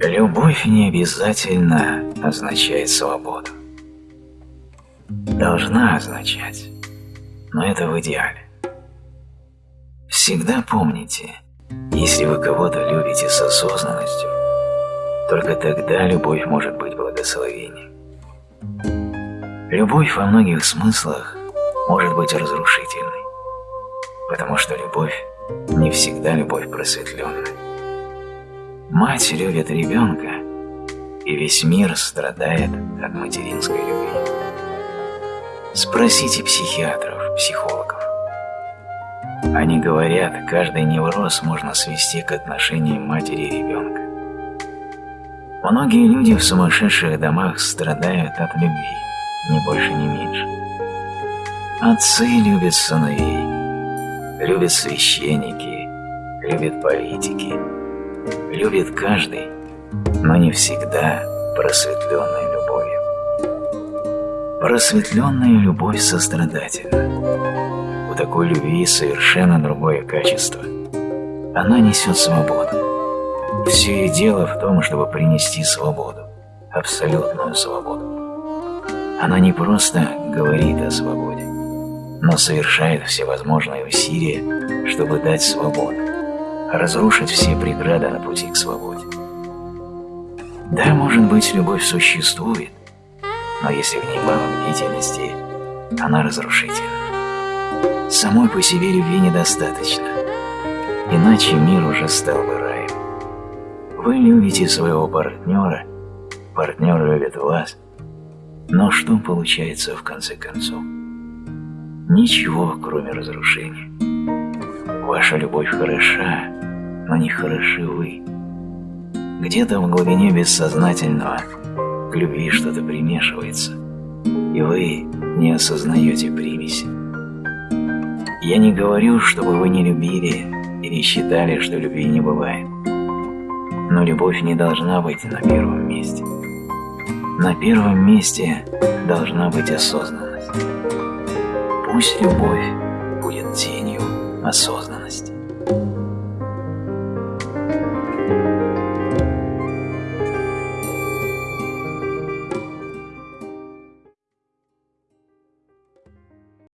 Любовь не обязательно означает свободу. Должна означать, но это в идеале. Всегда помните, если вы кого-то любите с осознанностью, только тогда любовь может быть благословением. Любовь во многих смыслах может быть разрушительной, потому что любовь не всегда любовь просветленная. Мать любит ребенка, и весь мир страдает от материнской любви. Спросите психиатров, психологов. Они говорят, каждый невроз можно свести к отношениям матери и ребенка. Многие люди в сумасшедших домах страдают от любви, ни больше, ни меньше. Отцы любят сыновей, любят священники, любят политики, любит каждый, но не всегда просветленной любовью. Просветленная любовь сострадательна. У такой любви совершенно другое качество. Она несет свободу. Все и дело в том, чтобы принести свободу, абсолютную свободу. Она не просто говорит о свободе, но совершает всевозможные усилия, чтобы дать свободу, разрушить все преграды на пути к свободе. Да, может быть, любовь существует, но если в ней мало бдительности, она разрушительна. Самой по себе любви недостаточно, иначе мир уже стал бы раем. Вы любите своего партнера, партнер любит вас, но что получается в конце концов? Ничего, кроме разрушения. Ваша любовь хороша, но не хороши вы. Где-то в глубине бессознательного к любви что-то примешивается, и вы не осознаете примеси. Я не говорю, чтобы вы не любили или считали, что любви не бывает. Но любовь не должна быть на первом месте. На первом месте должна быть осознанность. Пусть любовь будет тенью осознанности.